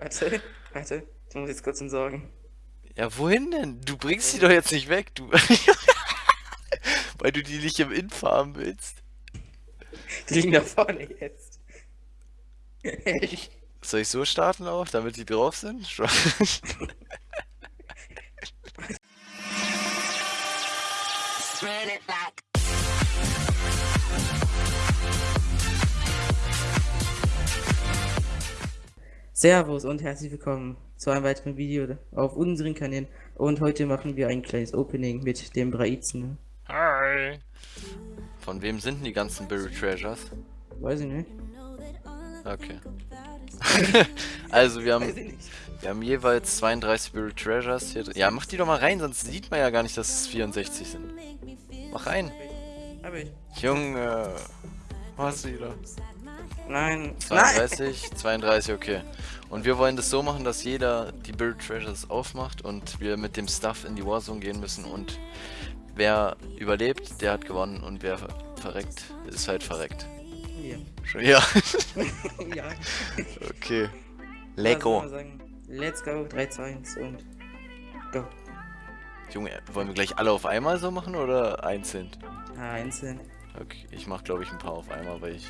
Warte, warte. Ich muss jetzt kurz entsorgen. Ja, wohin denn? Du bringst die doch jetzt nicht weg, du. Weil du die nicht im Inf haben willst. Die liegen da vorne jetzt. Soll ich so starten auch, damit die drauf sind? Servus und herzlich willkommen zu einem weiteren Video auf unseren Kanälen. Und heute machen wir ein kleines Opening mit dem Braizen. Hi! Von wem sind denn die ganzen Buried Treasures? Weiß ich nicht. Okay. also wir haben, wir haben jeweils 32 Buried Treasures hier. Ja, mach die doch mal rein, sonst sieht man ja gar nicht, dass es 64 sind. Mach rein. Hab ich. Junge. Was wieder? Nein. 32, Nein. 32, okay. Und wir wollen das so machen, dass jeder die Buried Treasures aufmacht und wir mit dem Stuff in die Warzone gehen müssen und wer überlebt, der hat gewonnen und wer verreckt, ist halt verreckt. Schon- Ja. ja. okay. Lego. Let's go, 3, 2, 1 und go. Junge, wollen wir gleich alle auf einmal so machen oder einzeln? Ah, einzeln. Okay, ich mach glaube ich ein paar auf einmal, weil ich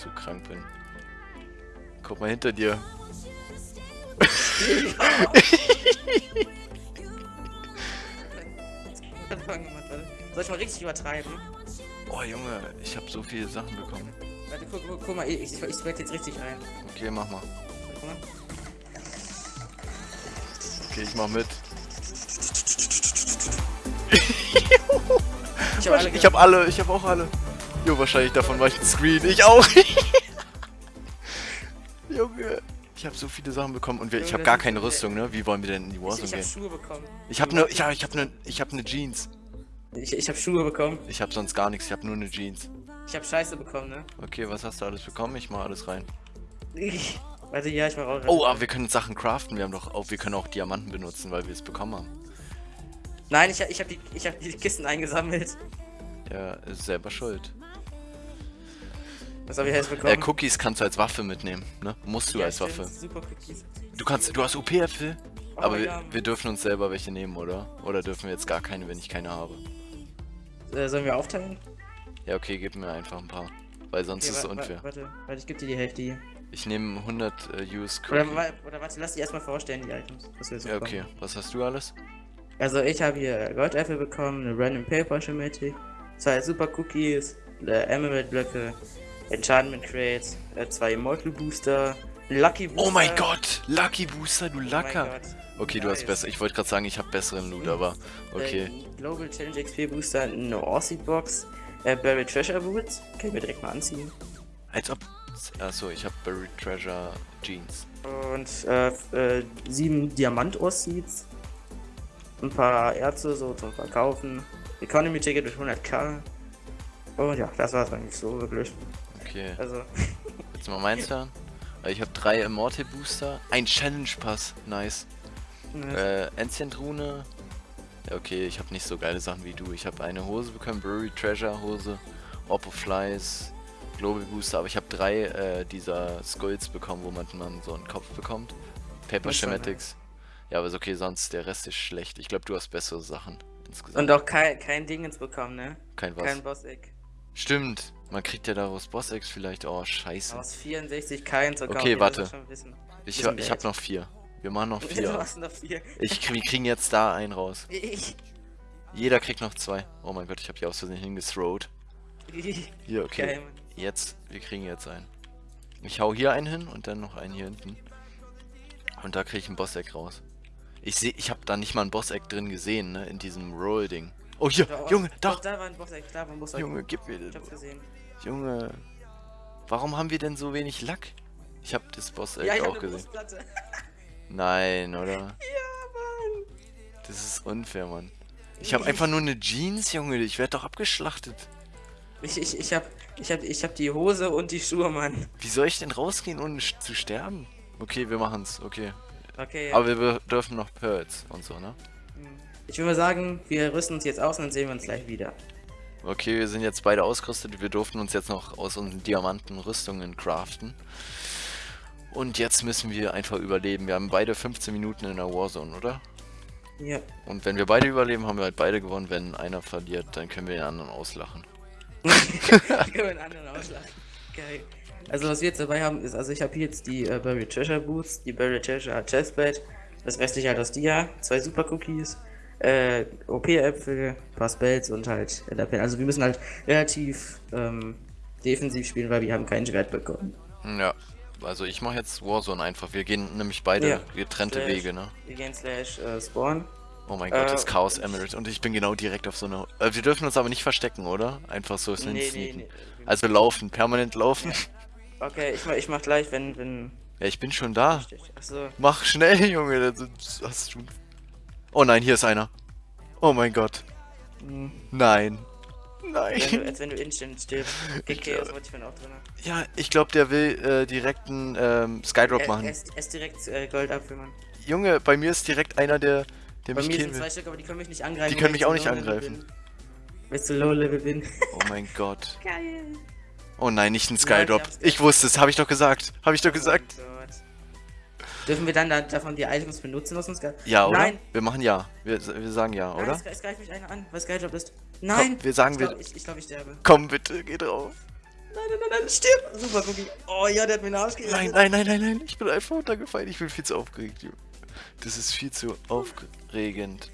zu krank bin. Guck mal hinter dir. Soll ich mal richtig übertreiben? Oh Junge, ich habe so viele Sachen bekommen. Warte, guck, guck, guck mal, ich, ich, ich jetzt richtig rein. Okay, mach mal. Okay, ich mach mit. Ich habe alle Ich hab alle, ich hab auch alle. Jo, wahrscheinlich davon war ich ein Screen. Ich auch. Junge. Ich habe so viele Sachen bekommen und wir, ich habe gar keine Rüstung, ne? Wie wollen wir denn in die Ich, Warzone ich habe gehen? Schuhe bekommen. Ich habe ne, ich hab, ich hab ne, ich hab ne Jeans. Ich, ich habe Schuhe bekommen. Ich habe sonst gar nichts, ich habe nur eine Jeans. Ich habe Scheiße bekommen, ne? Okay, was hast du alles bekommen? Ich mach alles rein. Warte, ja, ich mach auch. Oh, aber wir können Sachen craften. Wir haben doch auch, wir können auch Diamanten benutzen, weil wir es bekommen haben. Nein, ich, ich habe die, ich hab die Kisten eingesammelt. Ja, ist selber schuld. Was habe ich jetzt bekommen? Äh, Cookies kannst du als Waffe mitnehmen, ne? Musst du Ja, als Waffe. Super Cookies. Du kannst, du hast OP-Äpfel. Oh, Aber wir, ja. wir dürfen uns selber welche nehmen, oder? Oder dürfen wir jetzt gar keine, wenn ich keine habe? Äh, sollen wir aufteilen? Ja, okay, gib mir einfach ein paar. Weil sonst Okay, ist es unfair. Warte, warte, ich gebe dir die Hälfte hier. Ich nehme 100 äh, Use Oder, Cookie. wa- oder warte, lass die erstmal vorstellen, die Items. Was wir so Ja, bekommen. okay. Was hast du alles? Also ich habe hier Goldäpfel bekommen, eine Random Paper Schematik, zwei Super Cookies, äh, Emerald Blöcke, Enchantment Crates, äh, zwei Immortal Booster, Lucky Booster. Oh mein Gott! Lucky Booster, du Oh Lacker! Gott. okay, du hast Nice. besser. Ich wollte gerade sagen, ich habe besseren Loot, aber okay. Äh, Global Challenge XP Booster, eine Orseed Box, äh, Buried Treasure Boots, kann ich mir direkt mal anziehen. Als ob. Achso, ich habe Buried Treasure Jeans. Und äh, äh, sieben Diamant Orseeds, ein paar Erze so zum Verkaufen, Economy Ticket mit 100k. Und ja, das war's eigentlich so wirklich. Okay, Also, jetzt mal meins hören. Ich habe drei Immortal Booster, ein Challenge Pass, nice. ne, Äh, Ancient Rune. Okay, ich habe nicht so geile Sachen wie du. Ich habe eine Hose bekommen, Buried Treasure Hose, Orb of Flies, Global Booster, aber ich habe drei äh, dieser Skulls bekommen, wo man, man so einen Kopf bekommt. Paper Schematics. Ja, aber ist okay, sonst der Rest ist schlecht. Ich glaube, du hast bessere Sachen insgesamt. Und auch kein, kein Dingens bekommen, ne? Kein was. Kein Boss-Egg. Stimmt, man kriegt ja daraus Boss-Eggs vielleicht. Oh, scheiße. Aus 64 kein zu kaufen. Okay, das warte. Ich, ich habe bad. noch vier. Wir machen noch Du vier. hast noch vier. Ich, wir kriegen jetzt da einen raus. Ich. Jeder kriegt noch zwei. Oh mein Gott, ich habe hier aus Versehen hingethrowt. Hier, okay. Geil. Jetzt, wir kriegen jetzt einen. Ich hau hier einen hin und dann noch einen hier hinten. Und da kriege ich ein Boss-Egg raus. Ich sehe, ich habe da nicht mal ein Boss-Egg drin gesehen, ne, in diesem Roll-Ding. Oh, hier, Doch, Junge, doch, doch. da war ein Boss-Egg, da war ein Boss-Egg. Junge, gib mir Ich den. hab's gesehen. Junge, warum haben wir denn so wenig Lack? Ich habe das Boss-Egg Ja, ich hab auch gesehen. Nein, oder? Ja, Mann. Das ist unfair, Mann. Ich habe einfach nur eine Jeans, Junge. Ich werde doch abgeschlachtet. Ich, ich, ich hab, ich hab, ich hab die Hose und die Schuhe, Mann. Wie soll ich denn rausgehen, ohne zu sterben? Okay, wir machen's. Okay. Okay, Aber wir dürfen noch Pearls und so, ne? Ich würde mal sagen, wir rüsten uns jetzt aus und dann sehen wir uns gleich wieder. Okay, wir sind jetzt beide ausgerüstet. Wir durften uns jetzt noch aus unseren Diamanten Rüstungen craften. Und jetzt müssen wir einfach überleben. Wir haben beide 15 Minuten in der Warzone, oder? Ja. Und wenn wir beide überleben, haben wir halt beide gewonnen. Wenn einer verliert, dann können wir den anderen auslachen. können wir einen anderen auslachen. Geil. Also was wir jetzt dabei haben ist, also ich habe hier jetzt die äh, Buried Treasure Boots, die Buried Treasure Chestplate, das restliche halt aus Dia, zwei Super Cookies, äh, OP-Äpfel, paar Spells und halt Enderpin. Also wir müssen halt relativ ähm, defensiv spielen, weil wir haben keinen Schwert bekommen. Ja, also ich mache jetzt Warzone einfach. Wir gehen nämlich beide Ja. getrennte Slash- Wege, ne? Wir gehen slash äh, Spawn. Oh mein Gott, Äh, das Chaos Emerald. Und ich bin genau direkt auf so einer... Äh, wir dürfen uns aber nicht verstecken, oder? Einfach so Nee, nee, nee. Also laufen, permanent laufen. Okay, ich mach, ich mach gleich, wenn, wenn. Ja, ich bin schon da. Mach schnell, Junge. Das hast du... Oh nein, hier ist einer. Oh mein Gott. Hm. Nein. Wenn Nein. du, als wenn du instant stirbst. Okay, Ich das wollte ich mir auch drin. Ja, ich glaube, der will äh, direkt einen ähm, Skydrop Er, machen. er, ist, er ist direkt äh, Goldapfel, Mann. Junge, bei mir ist direkt einer, der, der Bei mich mir killen sind zwei will. Stück, aber die können mich nicht angreifen. Die können mich ich auch nicht angreifen. ich zu Low-Level bin. Oh mein Gott. Geil. Oh nein, nicht ein Nein, Skydrop. ich hab's Ich wusste es, habe ich doch gesagt. Habe ich doch gesagt. Oh mein Gott. Dürfen wir dann da, davon die Items benutzen aus dem Sky? Ja, oder? Nein. Wir machen ja. Wir, wir sagen ja, Nein, oder? Es, es greift mich einer an, weil Skyjob ist. Nein! wir sagen, ich wir- glaub, ich, ich, glaub, ich sterbe. Komm bitte, geh drauf. Nein, nein, nein, nein, stirb! Super Cookie. Oh ja, der hat mir den Arsch gerettet. Nein, nein, nein, nein, nein. Ich bin einfach runtergefallen. Ich bin viel zu aufgeregt, Junge. Das ist viel zu aufregend.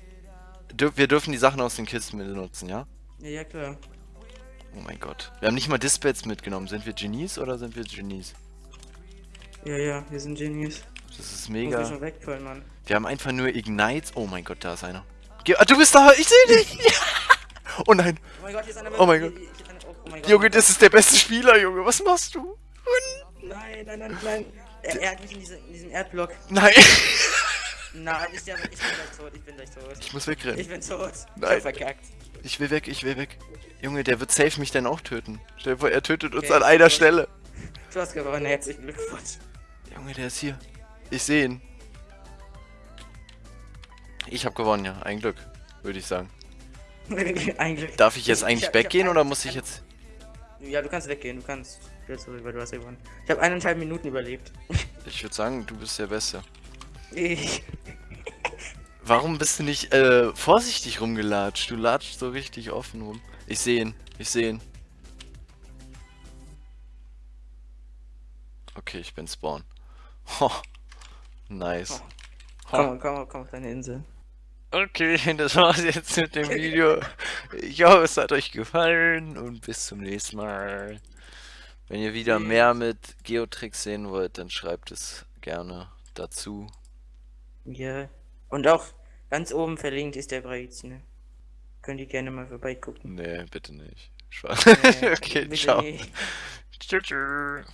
Dür wir dürfen die Sachen aus den Kisten benutzen, ja? Ja, ja, klar. Oh mein Gott. Wir haben nicht mal Dispels mitgenommen. Sind wir Genies oder sind wir Genies? Ja, ja, wir sind Genies. Das ist mega. schon wegfallen, Mann. Wir haben einfach nur Ignites. Oh mein Gott, da ist einer. Geh ah, du bist da! Ich sehe dich! oh nein. Oh mein Gott, hier ist einer. Oh mein Gott. Oh, mein Gott. Junge, das ist der beste Spieler, Junge. Was machst du? Nein, nein, nein, nein. Er, er hat mich in, diese, in diesem Erdblock. Nein. Nein, ich, ich bin gleich tot, ich bin gleich tot. Ich muss wegrennen. Ich bin tot. Ich Nein. hab verkackt. Ich will weg, ich will weg. Junge, der wird safe mich dann auch töten. Stell dir vor, er tötet uns Okay, an einer. Stelle. Du hast gewonnen, herzlichen Glückwunsch. Junge, der ist hier. Ich sehe ihn. Ich habe gewonnen, ja. Ein Glück, würde ich sagen. Eigentlich. Darf ich jetzt Ich- eigentlich weggehen oder ein- muss ich ein- jetzt... Ja, du kannst weggehen, du kannst zurück, weil du hast gewonnen. Ich habe eineinhalb Minuten überlebt. Ich würde sagen, du bist der Beste. Ich. Warum bist du nicht äh, vorsichtig rumgelatscht? Du latscht so richtig offen rum. Ich sehe ihn, ich sehe ihn. Okay, ich bin Spawn. Ho. Nice. Komm, komm, komm auf deine Insel. Okay, das war's jetzt mit dem Video. Ich hoffe, es hat euch gefallen und bis zum nächsten Mal. Wenn ihr wieder mehr mit Geotricks sehen wollt, dann schreibt es gerne dazu. Ja. Und auch ganz oben verlinkt ist der Breiz, ne? Könnt ihr gerne mal vorbeigucken. Nee, bitte nicht. Spaß. Äh, okay, bitte ciao. nicht. Tschüss. tschüss.